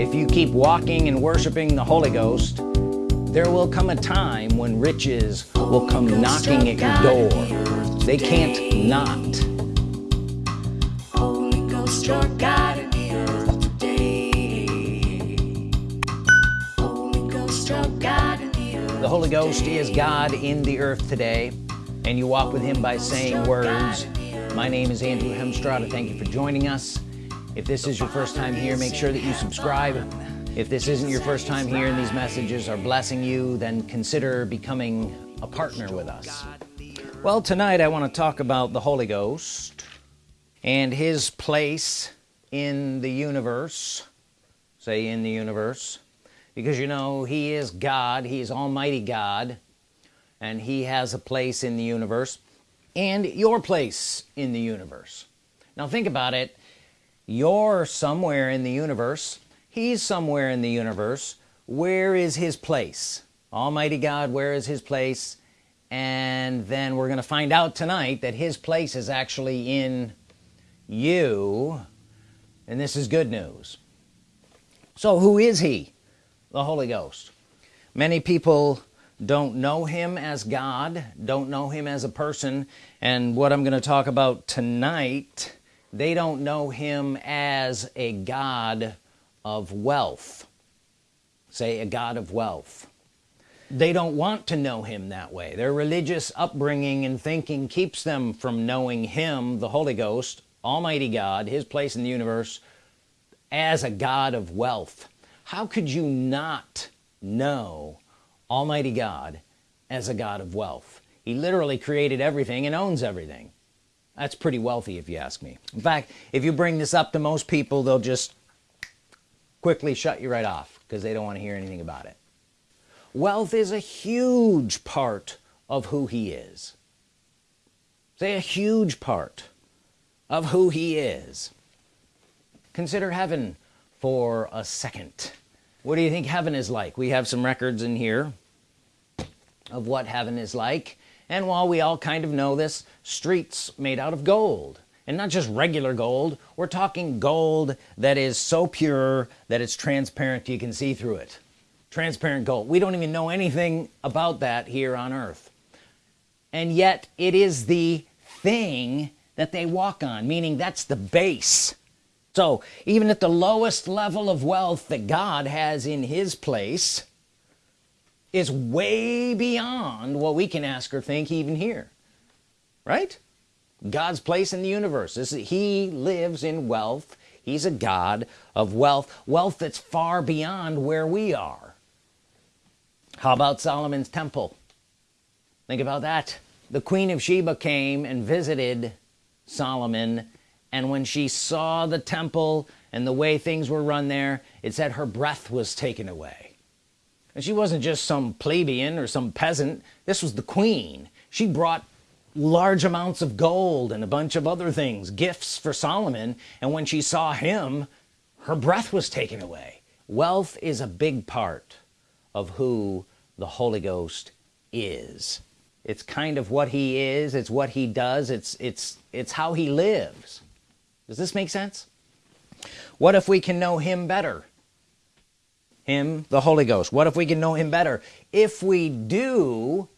if you keep walking and worshiping the Holy Ghost there will come a time when riches will come knocking at your door. They can't not. Holy Ghost, your God in the earth today. Holy Ghost, your God in the earth the Holy Ghost is God in the earth today and you walk with him by saying words. my name is Andrew Hemstrada thank you for joining us if this is your first time here make sure that you subscribe. If this isn't your first time here and these messages are blessing you then consider becoming a partner with us. Well tonight I want to talk about the Holy Ghost and his place in the universe. Say in the universe. Because you know he is God he is Almighty God and he has a place in the universe and your place in the universe. Now think about it you're somewhere in the universe. He's somewhere in the universe. Where is his place? Almighty God where is his place? And then we're gonna find out tonight that his place is actually in you. And this is good news. So who is he? The Holy Ghost. Many people don't know him as God don't know him as a person. And what I'm gonna talk about tonight they don't know him as a God of wealth. Say a God of wealth. They don't want to know him that way. Their religious upbringing and thinking keeps them from knowing him the Holy Ghost Almighty God his place in the universe as a God of wealth. How could you not know Almighty God as a God of wealth? He literally created everything and owns everything that's pretty wealthy if you ask me. In fact if you bring this up to most people they'll just quickly shut you right off because they don't want to hear anything about it. Wealth is a huge part of who he is. Say a huge part of who he is. Consider heaven for a second. What do you think heaven is like? We have some records in here of what heaven is like and while we all kind of know this streets made out of gold. And not just regular gold we're talking gold that is so pure that it's transparent you can see through it. Transparent gold. We don't even know anything about that here on earth. And yet it is the thing that they walk on meaning that's the base. So even at the lowest level of wealth that God has in his place is way beyond what we can ask or think even here right? God's place in the universe is he lives in wealth. He's a God of wealth wealth that's far beyond where we are. How about Solomon's temple? Think about that. The Queen of Sheba came and visited Solomon and when she saw the temple and the way things were run there it said her breath was taken away and she wasn't just some plebeian or some peasant. This was the queen. She brought large amounts of gold and a bunch of other things gifts for Solomon. And when she saw him her breath was taken away. Wealth is a big part of who the Holy Ghost is. It's kind of what he is. It's what he does. It's it's it's how he lives. Does this make sense? What if we can know him better him the Holy Ghost. What if we can know him better? If we do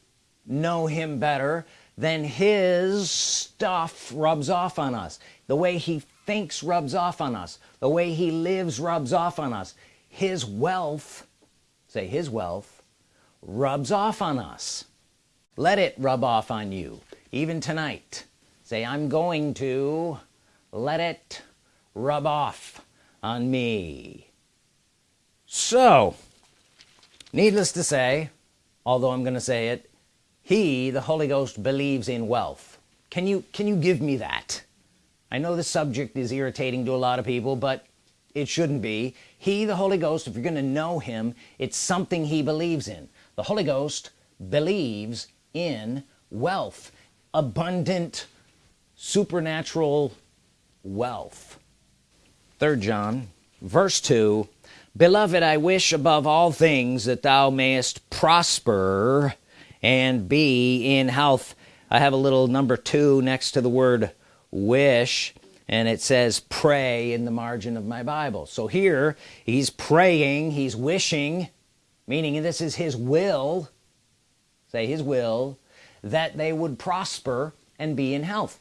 know him better then his stuff rubs off on us. The way he thinks rubs off on us. The way he lives rubs off on us. His wealth say his wealth rubs off on us. Let it rub off on you. Even tonight say I'm going to let it rub off on me so needless to say although I'm gonna say it he the Holy Ghost believes in wealth. Can you can you give me that? I know the subject is irritating to a lot of people but it shouldn't be. He the Holy Ghost if you're gonna know him it's something he believes in. The Holy Ghost believes in wealth abundant supernatural wealth. Third John verse 2 beloved I wish above all things that thou mayest prosper and be in health. I have a little number two next to the word wish and it says pray in the margin of my Bible. So here he's praying he's wishing meaning this is his will say his will that they would prosper and be in health.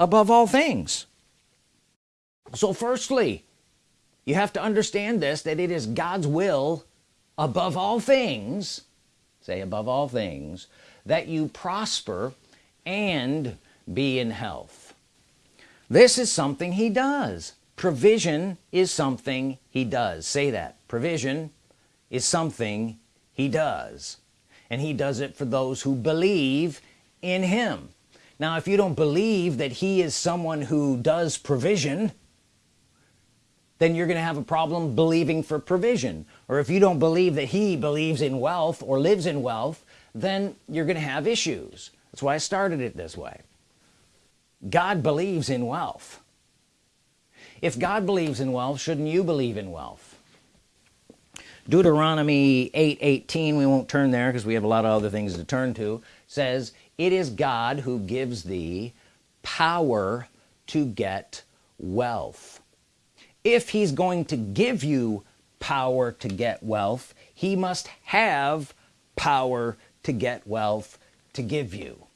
Above all things. So firstly you have to understand this that it is God's will above all things say above all things that you prosper and be in health. This is something he does. Provision is something he does. Say that. Provision is something he does. And he does it for those who believe in him. Now if you don't believe that he is someone who does provision then you're gonna have a problem believing for provision. Or if you don't believe that he believes in wealth or lives in wealth then you're gonna have issues. That's why I started it this way. God believes in wealth. If God believes in wealth shouldn't you believe in wealth? Deuteronomy 8 18 we won't turn there because we have a lot of other things to turn to says it is God who gives thee power to get wealth if he's going to give you power to get wealth he must have power to get wealth to give you.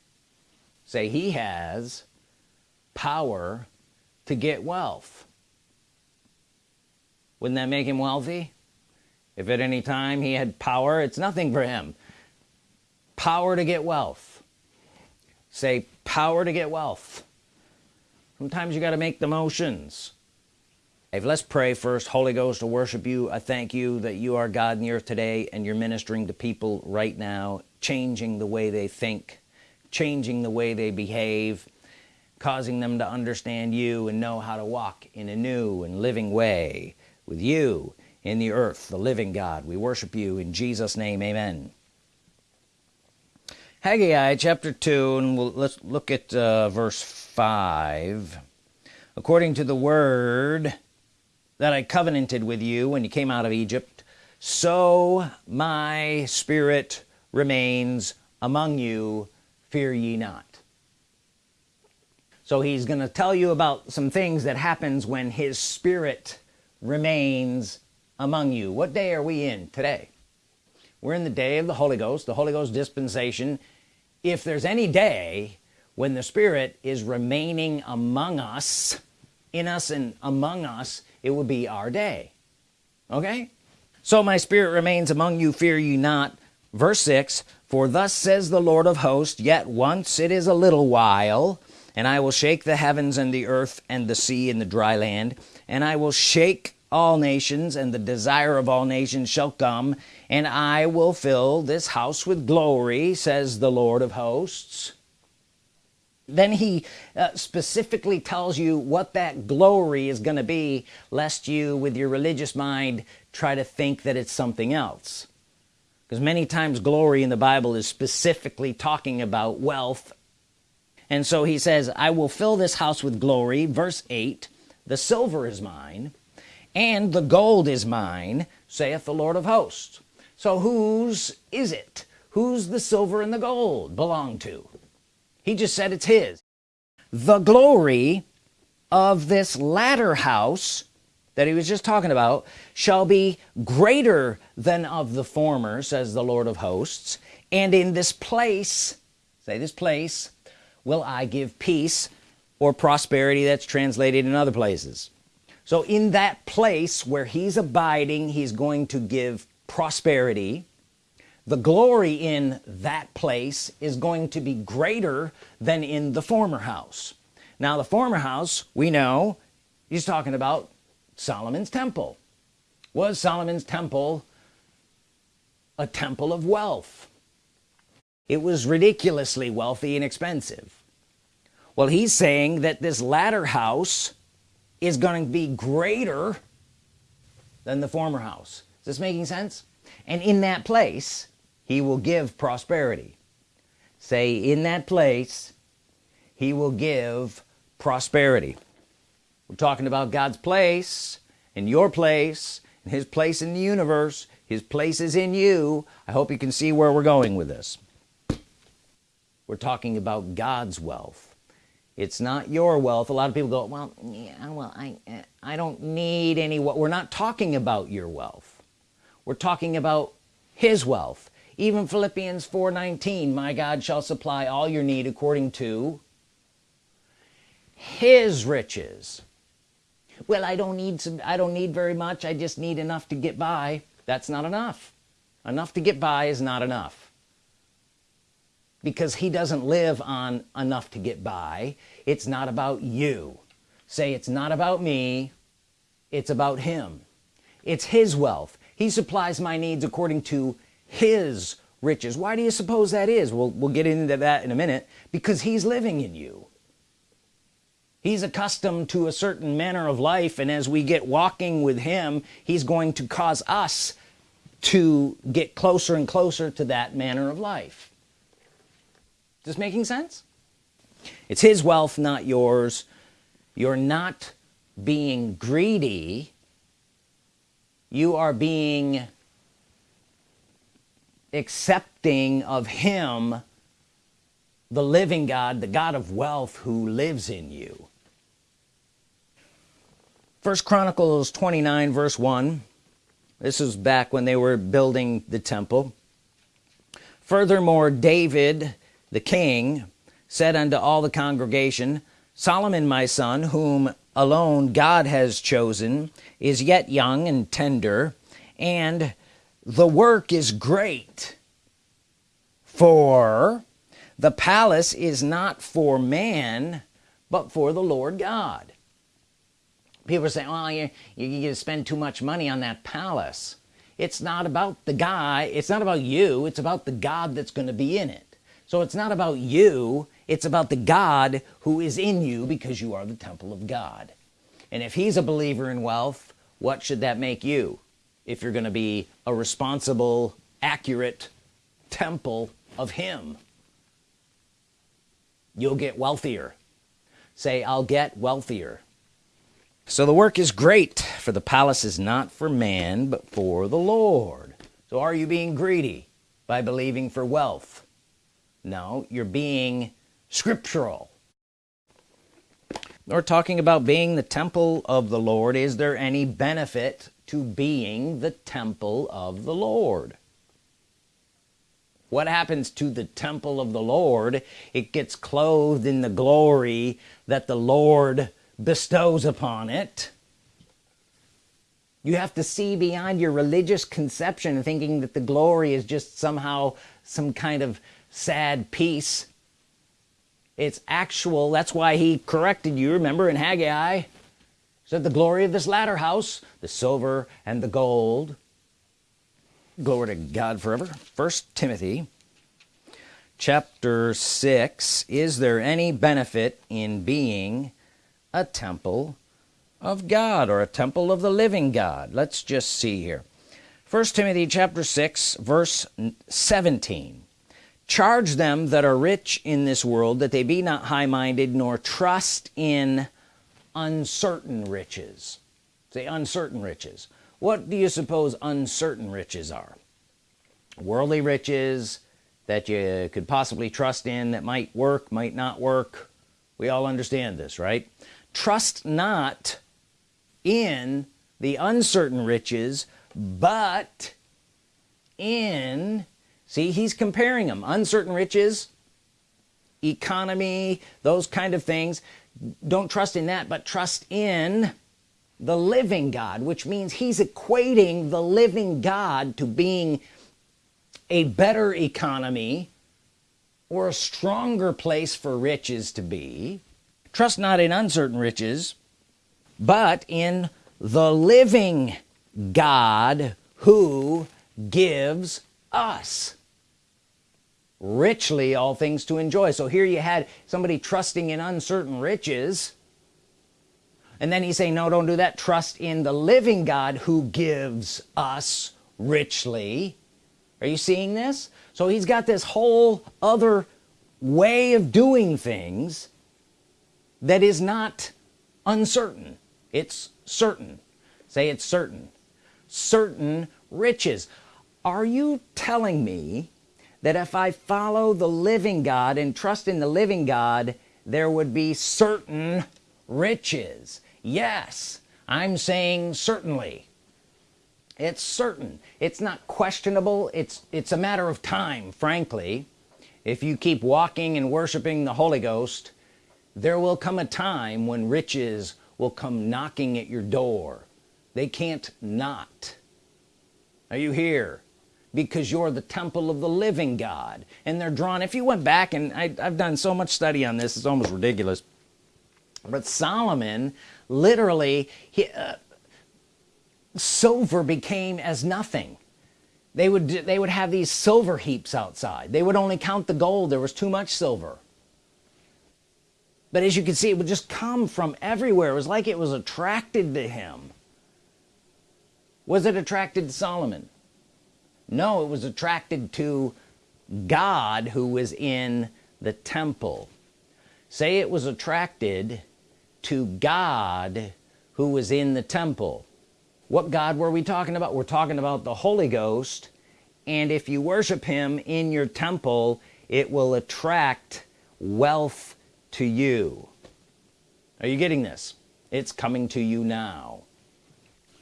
Say he has power to get wealth. Wouldn't that make him wealthy? If at any time he had power it's nothing for him. Power to get wealth. Say power to get wealth. Sometimes you got to make the motions let's pray first. Holy Ghost to worship you I thank you that you are God in the earth today and you're ministering to people right now changing the way they think changing the way they behave causing them to understand you and know how to walk in a new and living way with you in the earth the living God. We worship you in Jesus name. Amen. Haggai chapter 2 and we'll, let's look at uh, verse 5 according to the word that I covenanted with you when you came out of Egypt so my spirit remains among you fear ye not. So he's gonna tell you about some things that happens when his spirit remains among you. What day are we in today? We're in the day of the Holy Ghost the Holy Ghost dispensation. If there's any day when the Spirit is remaining among us in us and among us it would be our day. Okay? So my spirit remains among you fear you not. Verse 6 for thus says the Lord of hosts yet once it is a little while and I will shake the heavens and the earth and the sea and the dry land and I will shake all nations and the desire of all nations shall come and I will fill this house with glory says the Lord of hosts then he uh, specifically tells you what that glory is going to be lest you with your religious mind try to think that it's something else. Because many times glory in the Bible is specifically talking about wealth. And so he says I will fill this house with glory verse 8 the silver is mine and the gold is mine saith the Lord of hosts. So whose is it? Who's the silver and the gold belong to he just said it's his. The glory of this latter house that he was just talking about shall be greater than of the former says the Lord of hosts. And in this place say this place will I give peace or prosperity that's translated in other places. So in that place where he's abiding he's going to give prosperity the glory in that place is going to be greater than in the former house. Now the former house we know he's talking about Solomon's temple. Was Solomon's temple a temple of wealth? It was ridiculously wealthy and expensive. Well he's saying that this latter house is going to be greater than the former house. Is this making sense? And in that place he will give prosperity. Say in that place he will give prosperity. We're talking about God's place and your place and his place in the universe. His place is in you. I hope you can see where we're going with this. We're talking about God's wealth. It's not your wealth. A lot of people go well yeah well I uh, I don't need any what we're not talking about your wealth. We're talking about his wealth even Philippians 4:19 my God shall supply all your need according to his riches. Well I don't need some I don't need very much. I just need enough to get by. That's not enough. Enough to get by is not enough. Because he doesn't live on enough to get by. It's not about you. Say it's not about me. It's about him. It's his wealth. He supplies my needs according to his riches. Why do you suppose that is? We'll, we'll get into that in a minute. Because he's living in you. He's accustomed to a certain manner of life and as we get walking with him he's going to cause us to get closer and closer to that manner of life. This making sense? It's his wealth not yours. You're not being greedy. You are being accepting of him the living God the God of wealth who lives in you. First Chronicles 29 verse 1 this is back when they were building the temple. Furthermore David the king said unto all the congregation Solomon my son whom alone God has chosen is yet young and tender and the work is great for the palace is not for man but for the Lord God. People say well you you spend too much money on that palace. It's not about the guy it's not about you it's about the God that's going to be in it. So it's not about you it's about the God who is in you because you are the temple of God. And if he's a believer in wealth what should that make you if you're gonna be a responsible accurate temple of him. You'll get wealthier. Say I'll get wealthier. So the work is great for the palace is not for man but for the Lord. So are you being greedy by believing for wealth? No you're being scriptural. We're talking about being the temple of the Lord is there any benefit to being the temple of the Lord. What happens to the temple of the Lord? It gets clothed in the glory that the Lord bestows upon it. You have to see beyond your religious conception thinking that the glory is just somehow some kind of sad piece it's actual. That's why he corrected you remember in Haggai said the glory of this latter house the silver and the gold. Glory to God forever. First Timothy chapter 6 is there any benefit in being a temple of God or a temple of the living God? Let's just see here. First Timothy chapter 6 verse 17 charge them that are rich in this world that they be not high-minded nor trust in uncertain riches. Say uncertain riches. What do you suppose uncertain riches are? Worldly riches that you could possibly trust in that might work might not work. We all understand this right? Trust not in the uncertain riches but in see he's comparing them uncertain riches economy those kind of things don't trust in that but trust in the living God which means he's equating the living God to being a better economy or a stronger place for riches to be. Trust not in uncertain riches but in the living God who gives us richly all things to enjoy. So here you had somebody trusting in uncertain riches. And then he's saying no don't do that. Trust in the living God who gives us richly. Are you seeing this? So he's got this whole other way of doing things that is not uncertain. It's certain. Say it's certain. Certain riches. Are you telling me that if I follow the living God and trust in the living God there would be certain riches. Yes I'm saying certainly. It's certain. It's not questionable. It's it's a matter of time frankly. If you keep walking and worshiping the Holy Ghost there will come a time when riches will come knocking at your door. They can't not. Are you here because you're the temple of the living God. And they're drawn if you went back and I, have done so much study on this it's almost ridiculous. But Solomon literally he, uh, silver became as nothing. They would they would have these silver heaps outside. They would only count the gold. There was too much silver. But as you can see it would just come from everywhere. It was like it was attracted to him. Was it attracted to Solomon no it was attracted to God who was in the temple. Say it was attracted to God who was in the temple. What God were we talking about? We're talking about the Holy Ghost and if you worship him in your temple it will attract wealth to you. Are you getting this? It's coming to you now.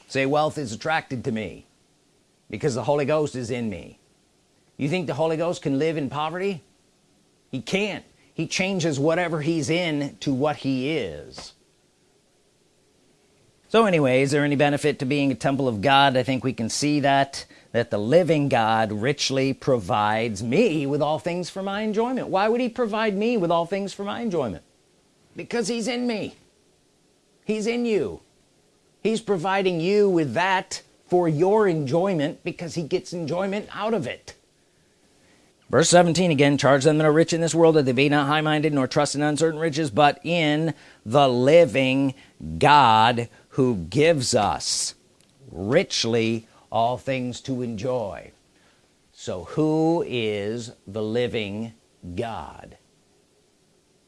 Say wealth is attracted to me because the Holy Ghost is in me. You think the Holy Ghost can live in poverty? He can't. He changes whatever he's in to what he is. So anyway is there any benefit to being a temple of God? I think we can see that that the living God richly provides me with all things for my enjoyment. Why would he provide me with all things for my enjoyment? Because he's in me. He's in you. He's providing you with that for your enjoyment because he gets enjoyment out of it. Verse 17 again charge them that are rich in this world that they be not high-minded nor trust in uncertain riches but in the living God who gives us richly all things to enjoy. So who is the living God?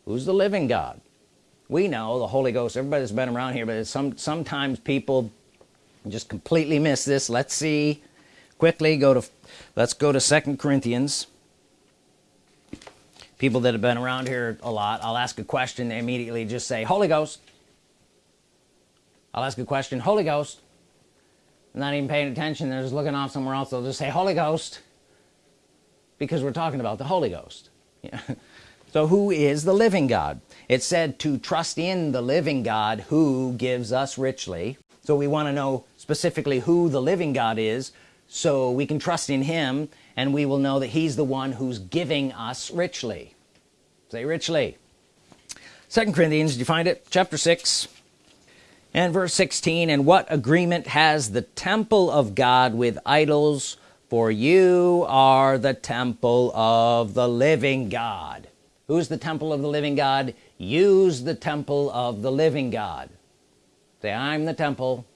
Who's the living God? We know the Holy Ghost. Everybody that's been around here but some sometimes people just completely miss this. Let's see. Quickly go to let's go to second Corinthians. People that have been around here a lot I'll ask a question they immediately. Just say Holy Ghost. I'll ask a question Holy Ghost. I'm not even paying attention. They're just looking off somewhere else. They'll just say Holy Ghost. Because we're talking about the Holy Ghost. Yeah. so who is the living God? It said to trust in the living God who gives us richly so we want to know specifically who the living God is so we can trust in him and we will know that he's the one who's giving us richly. Say richly. Second Corinthians did you find it? Chapter 6 and verse 16 and what agreement has the temple of God with idols? For you are the temple of the living God. Who's the temple of the living God? Use the temple of the living God say I'm the temple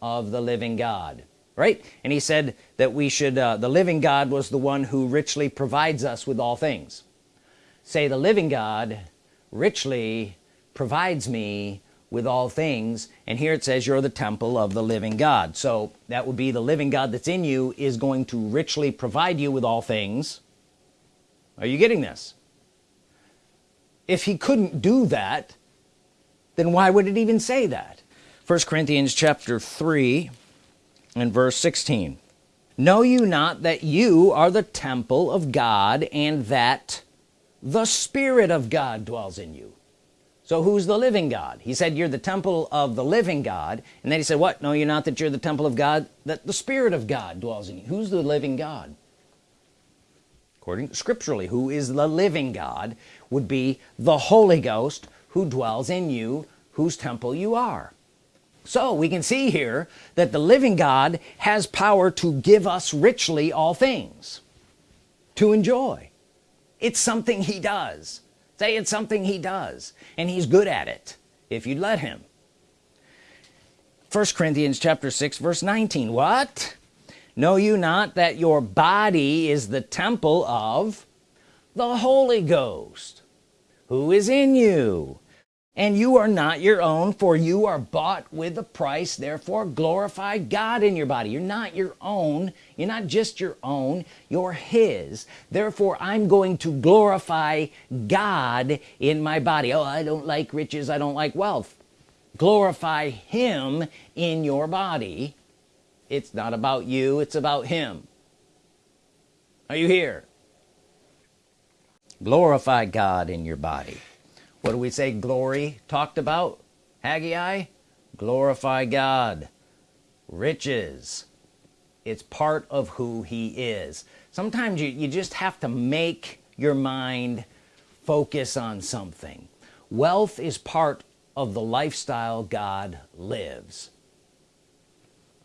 of the living God right? And he said that we should uh, the living God was the one who richly provides us with all things. Say the living God richly provides me with all things and here it says you're the temple of the living God. So that would be the living God that's in you is going to richly provide you with all things. Are you getting this? If he couldn't do that then why would it even say that first Corinthians chapter 3 and verse 16 know you not that you are the temple of God and that the Spirit of God dwells in you? So who's the living God? He said you're the temple of the living God. And then he said what? No you're not that you're the temple of God that the Spirit of God dwells in you? Who's the living God? According scripturally who is the living God would be the Holy Ghost who dwells in you whose temple you are so we can see here that the living God has power to give us richly all things to enjoy. It's something he does. Say it's something he does and he's good at it if you'd let him. First Corinthians chapter 6 verse 19 what? Know you not that your body is the temple of the Holy Ghost who is in you and you are not your own for you are bought with a price. Therefore glorify God in your body. You're not your own. You're not just your own. You're his. Therefore I'm going to glorify God in my body. Oh I don't like riches. I don't like wealth. Glorify him in your body. It's not about you. It's about him. Are you here? Glorify God in your body what do we say glory talked about? Haggai? Glorify God. Riches. It's part of who he is. Sometimes you, you just have to make your mind focus on something. Wealth is part of the lifestyle God lives.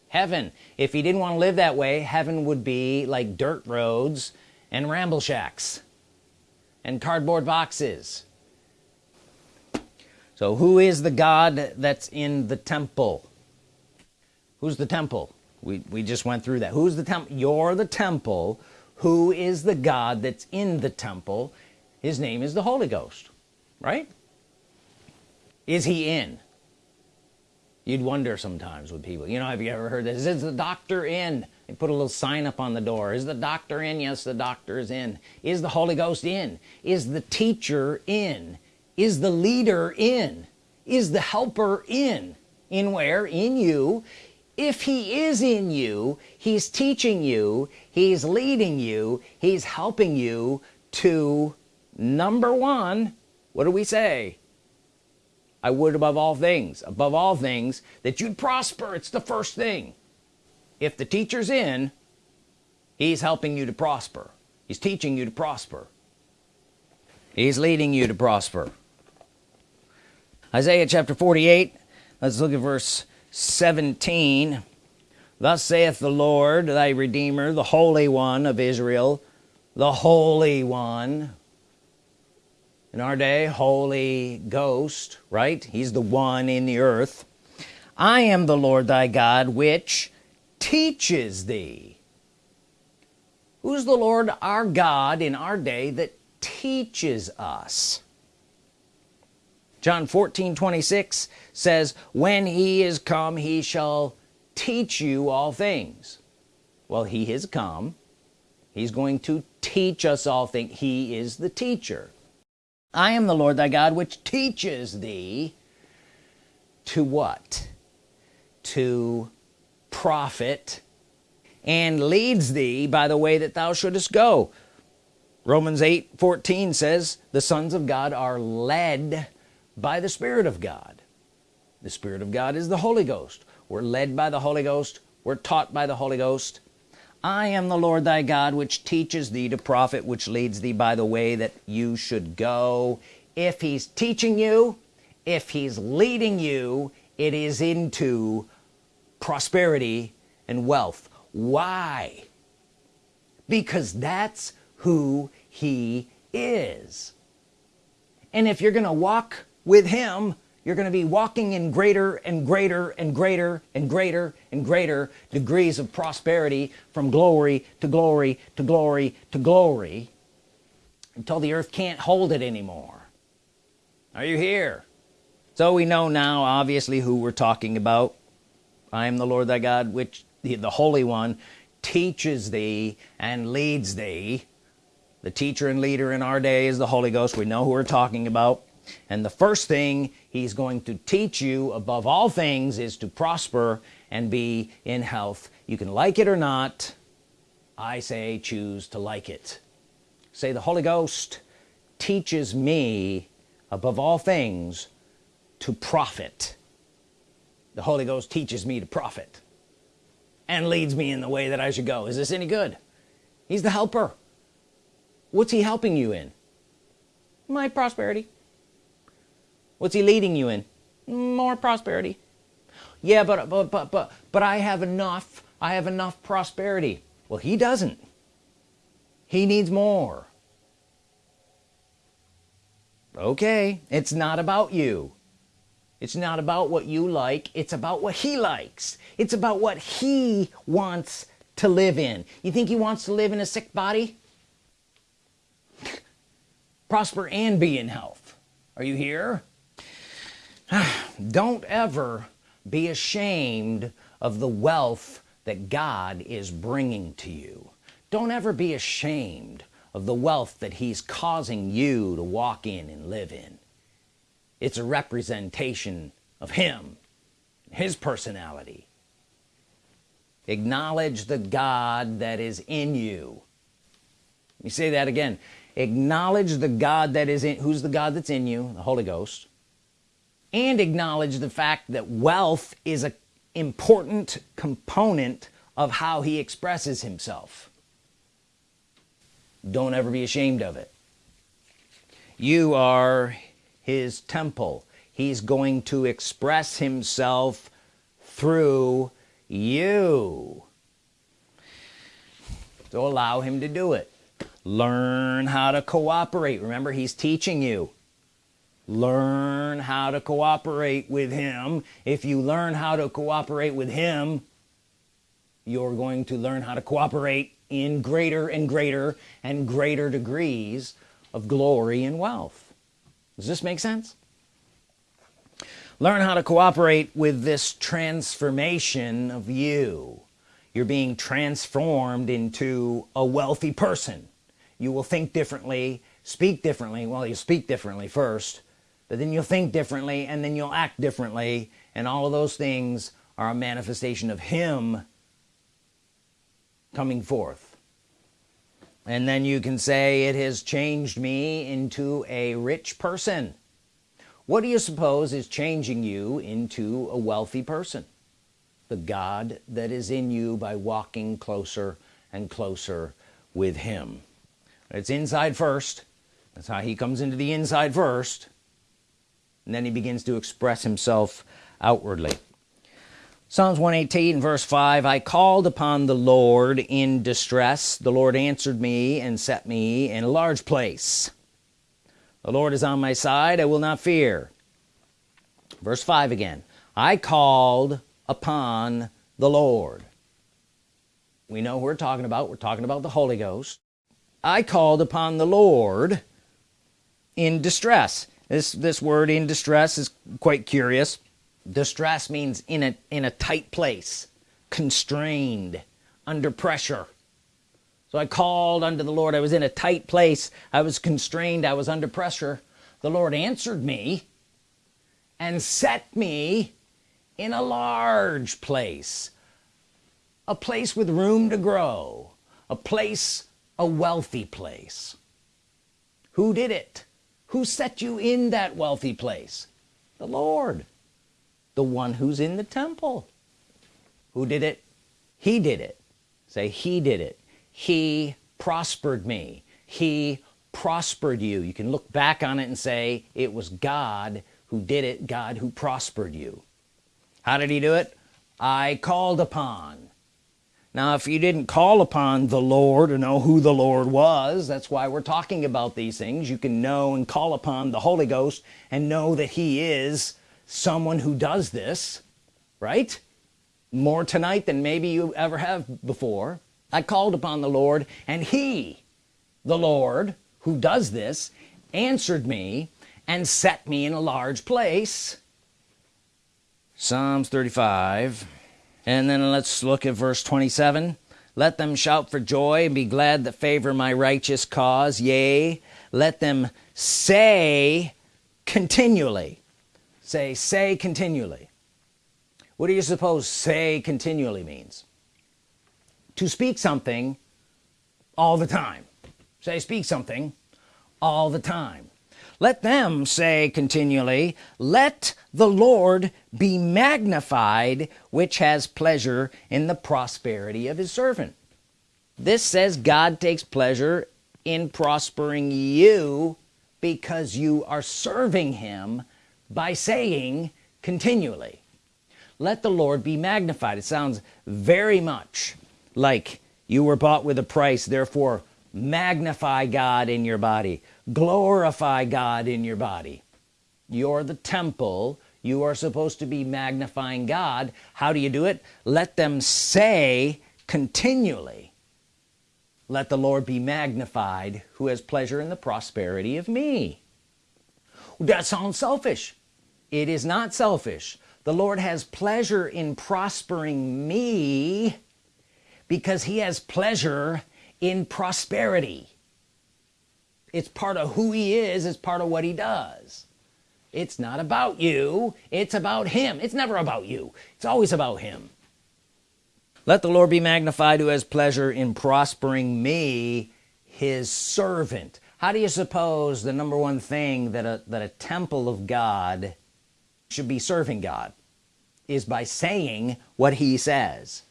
Heaven. If he didn't want to live that way heaven would be like dirt roads and ramble shacks and cardboard boxes so who is the God that's in the temple? Who's the temple? We, we just went through that. Who's the temple you're the temple. Who is the God that's in the temple? His name is the Holy Ghost right? Is he in? You'd wonder sometimes with people. You know have you ever heard this? Is the doctor in? They put a little sign up on the door. Is the doctor in? Yes the doctor is in. Is the Holy Ghost in? Is the teacher in is the leader in is the helper in in where? In you. If he is in you he's teaching you he's leading you he's helping you to number one what do we say? I would above all things above all things that you'd prosper. It's the first thing. If the teacher's in he's helping you to prosper. He's teaching you to prosper. He's leading you to prosper Isaiah chapter 48 let's look at verse 17 thus saith the Lord thy Redeemer the Holy One of Israel the Holy One. In our day Holy Ghost right? He's the one in the earth. I am the Lord thy God which teaches thee. Who's the Lord our God in our day that teaches us John 14 26 says when he is come he shall teach you all things. Well he has come. He's going to teach us all things he is the teacher. I am the Lord thy God which teaches thee to what? To profit and leads thee by the way that thou shouldest go. Romans 8 14 says the sons of God are led by the Spirit of God. The Spirit of God is the Holy Ghost. We're led by the Holy Ghost. We're taught by the Holy Ghost. I am the Lord thy God which teaches thee to profit which leads thee by the way that you should go. If he's teaching you if he's leading you it is into prosperity and wealth. Why? Because that's who he is. And if you're gonna walk with him you're gonna be walking in greater and greater and greater and greater and greater degrees of prosperity from glory to glory to glory to glory until the earth can't hold it anymore. Are you here? So we know now obviously who we're talking about. I am the Lord thy God which the, the Holy One teaches thee and leads thee. The teacher and leader in our day is the Holy Ghost. We know who we're talking about and the first thing he's going to teach you above all things is to prosper and be in health. You can like it or not I say choose to like it. Say the Holy Ghost teaches me above all things to profit. The Holy Ghost teaches me to profit and leads me in the way that I should go. Is this any good? He's the helper. What's he helping you in? My prosperity what's he leading you in? More prosperity. Yeah but but but but but I have enough I have enough prosperity. Well he doesn't. He needs more. Okay it's not about you. It's not about what you like it's about what he likes. It's about what he wants to live in. You think he wants to live in a sick body? Prosper and be in health. Are you here don't ever be ashamed of the wealth that God is bringing to you. Don't ever be ashamed of the wealth that he's causing you to walk in and live in. It's a representation of him his personality. Acknowledge the God that is in you. Let me say that again. Acknowledge the God that is in who's the God that's in you? The Holy Ghost and acknowledge the fact that wealth is a important component of how he expresses himself. Don't ever be ashamed of it. You are his temple. He's going to express himself through you. So allow him to do it. Learn how to cooperate. Remember he's teaching you learn how to cooperate with him. If you learn how to cooperate with him you're going to learn how to cooperate in greater and greater and greater degrees of glory and wealth. Does this make sense? Learn how to cooperate with this transformation of you. You're being transformed into a wealthy person. You will think differently speak differently. Well you speak differently first then you'll think differently and then you'll act differently and all of those things are a manifestation of him coming forth. And then you can say it has changed me into a rich person. What do you suppose is changing you into a wealthy person? The God that is in you by walking closer and closer with him. It's inside first. That's how he comes into the inside first and then he begins to express himself outwardly. Psalms 118 verse 5 I called upon the Lord in distress. The Lord answered me and set me in a large place. The Lord is on my side I will not fear. Verse 5 again I called upon the Lord. We know who we're talking about. We're talking about the Holy Ghost. I called upon the Lord in distress this this word in distress is quite curious. Distress means in a in a tight place constrained under pressure. So I called unto the Lord. I was in a tight place. I was constrained. I was under pressure. The Lord answered me and set me in a large place a place with room to grow a place a wealthy place. Who did it who set you in that wealthy place? The Lord the one who's in the temple. Who did it? He did it. Say he did it. He prospered me. He prospered you. You can look back on it and say it was God who did it God who prospered you. How did he do it? I called upon now if you didn't call upon the Lord or know who the Lord was that's why we're talking about these things. You can know and call upon the Holy Ghost and know that he is someone who does this right? More tonight than maybe you ever have before. I called upon the Lord and he the Lord who does this answered me and set me in a large place. Psalms 35 and then let's look at verse 27 let them shout for joy and be glad that favor my righteous cause. Yea let them say continually. Say say continually. What do you suppose say continually means? To speak something all the time. Say speak something all the time let them say continually let the Lord be magnified which has pleasure in the prosperity of his servant. This says God takes pleasure in prospering you because you are serving him by saying continually let the Lord be magnified. It sounds very much like you were bought with a price therefore magnify God in your body glorify God in your body. You're the temple. You are supposed to be magnifying God. How do you do it? Let them say continually let the Lord be magnified who has pleasure in the prosperity of me. That sounds selfish. It is not selfish. The Lord has pleasure in prospering me because he has pleasure in prosperity it's part of who he is it's part of what he does. It's not about you it's about him. It's never about you. It's always about him. Let the Lord be magnified who has pleasure in prospering me his servant. How do you suppose the number one thing that a that a temple of God should be serving God? Is by saying what he says.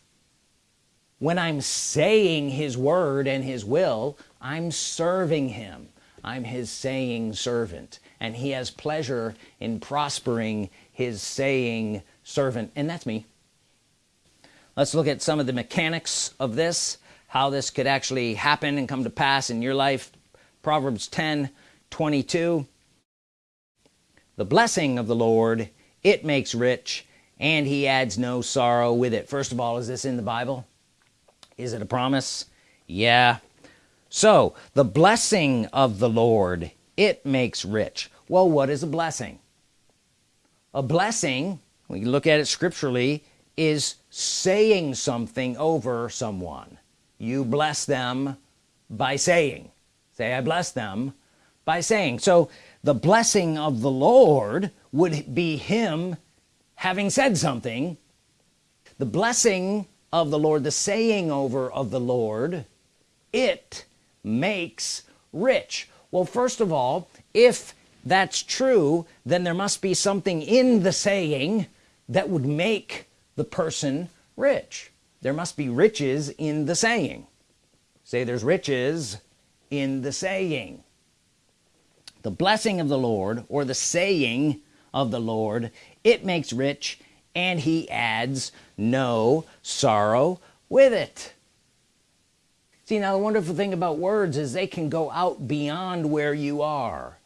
When I'm saying his word and his will I'm serving him. I'm his saying servant. And he has pleasure in prospering his saying servant. And that's me. Let's look at some of the mechanics of this how this could actually happen and come to pass in your life. Proverbs 10 22 the blessing of the Lord it makes rich and he adds no sorrow with it. First of all is this in the Bible? Is it a promise? Yeah so the blessing of the Lord it makes rich. Well what is a blessing? A blessing we look at it scripturally is saying something over someone. You bless them by saying. Say I bless them by saying. So the blessing of the Lord would be him having said something. The blessing of the Lord the saying over of the Lord it makes rich. Well first of all if that's true then there must be something in the saying that would make the person rich. There must be riches in the saying. Say there's riches in the saying. The blessing of the Lord or the saying of the Lord it makes rich and he adds no sorrow with it see now the wonderful thing about words is they can go out beyond where you are.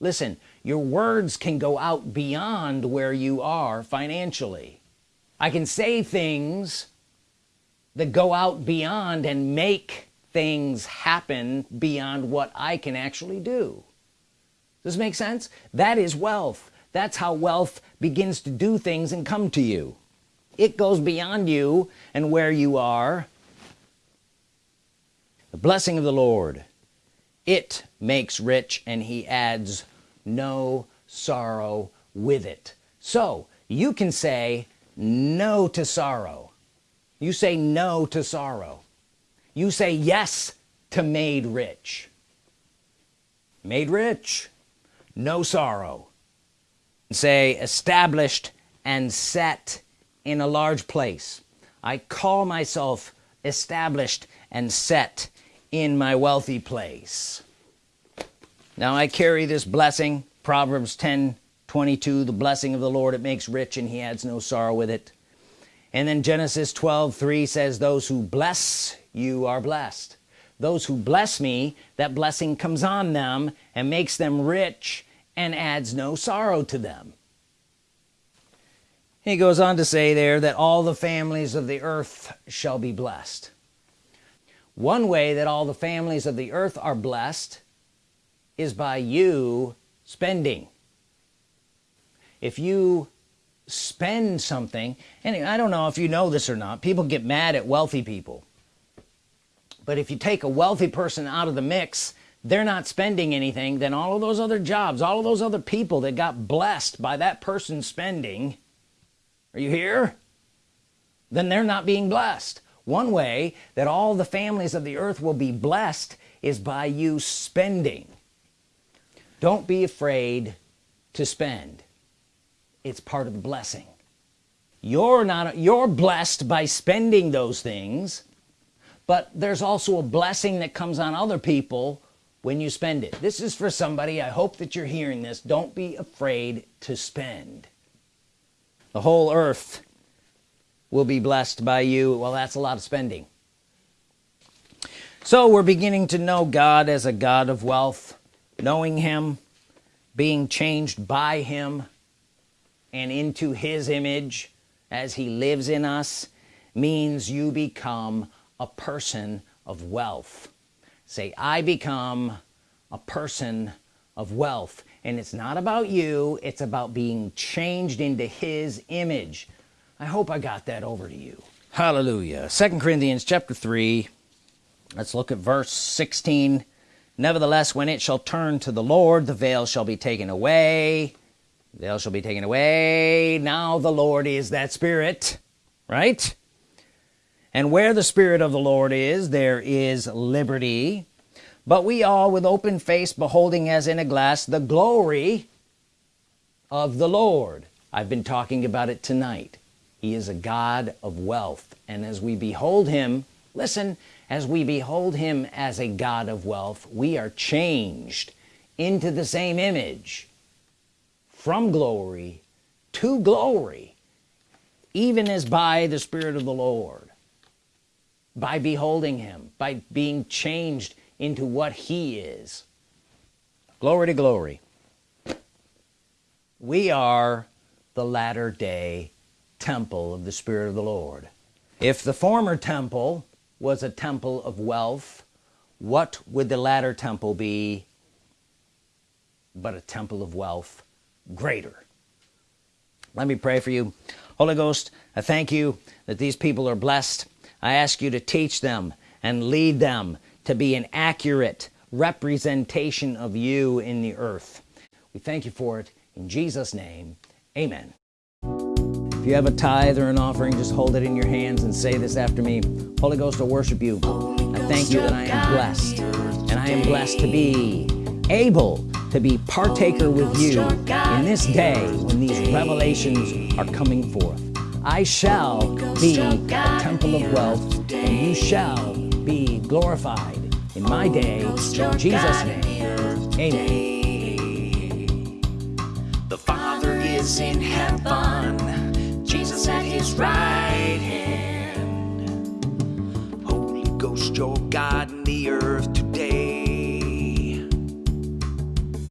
Listen your words can go out beyond where you are financially. I can say things that go out beyond and make things happen beyond what I can actually do. Does this make sense? That is wealth. That's how wealth begins to do things and come to you. It goes beyond you and where you are the blessing of the Lord. It makes rich and he adds no sorrow with it. So you can say no to sorrow. You say no to sorrow. You say yes to made rich. Made rich no sorrow. Say established and set in a large place. I call myself established and set in my wealthy place. Now I carry this blessing Proverbs 10 22 the blessing of the Lord it makes rich and he adds no sorrow with it. And then Genesis 12 3 says those who bless you are blessed. Those who bless me that blessing comes on them and makes them rich and adds no sorrow to them. He goes on to say there that all the families of the earth shall be blessed one way that all the families of the earth are blessed is by you spending. If you spend something and I don't know if you know this or not people get mad at wealthy people. But if you take a wealthy person out of the mix they're not spending anything then all of those other jobs all of those other people that got blessed by that person spending are you here? Then they're not being blessed one way that all the families of the earth will be blessed is by you spending. Don't be afraid to spend. It's part of the blessing. You're not you're blessed by spending those things but there's also a blessing that comes on other people when you spend it. This is for somebody I hope that you're hearing this don't be afraid to spend. The whole earth will be blessed by you. Well that's a lot of spending. So we're beginning to know God as a God of wealth knowing him being changed by him and into his image as he lives in us means you become a person of wealth. Say I become a person of wealth. And it's not about you. It's about being changed into his image I hope I got that over to you. Hallelujah. Second Corinthians chapter 3 let's look at verse 16 nevertheless when it shall turn to the Lord the veil shall be taken away. The veil shall be taken away. Now the Lord is that spirit right? And where the Spirit of the Lord is there is liberty. But we all with open face beholding as in a glass the glory of the Lord. I've been talking about it tonight he is a God of wealth. And as we behold him listen as we behold him as a God of wealth we are changed into the same image from glory to glory even as by the Spirit of the Lord by beholding him by being changed into what he is. Glory to glory. We are the latter-day temple of the Spirit of the Lord. If the former temple was a temple of wealth what would the latter temple be but a temple of wealth greater? Let me pray for you. Holy Ghost I thank you that these people are blessed. I ask you to teach them and lead them to be an accurate representation of you in the earth. We thank you for it in Jesus name. Amen if you have a tithe or an offering just hold it in your hands and say this after me. Holy Ghost I worship you. I thank you that I am blessed. And I am blessed to be able to be partaker with you in this day when these revelations are coming forth. I shall be a temple of wealth and you shall be glorified in my day. In Jesus name. Amen. The Father is in heaven, At his right hand. Holy Ghost, your God in the earth.